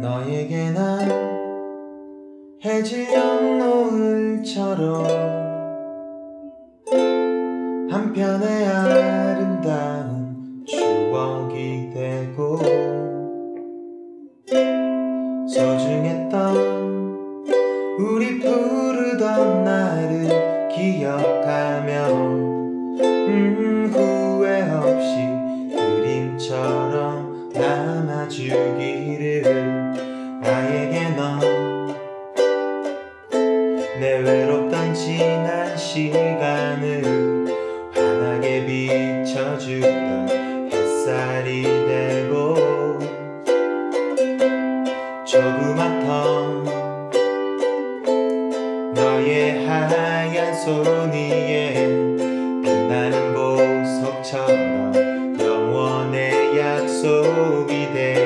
너에게 난 해질 연노을처럼 한편의 아름다운 추억이 되고 소중했던 우리 부르던 날을 기억 담아주기를 나에게 넌내 외롭던 지난 시간을 환하게 비춰주던 햇살이 되고 조그맣던 너의 하얀 손 be there.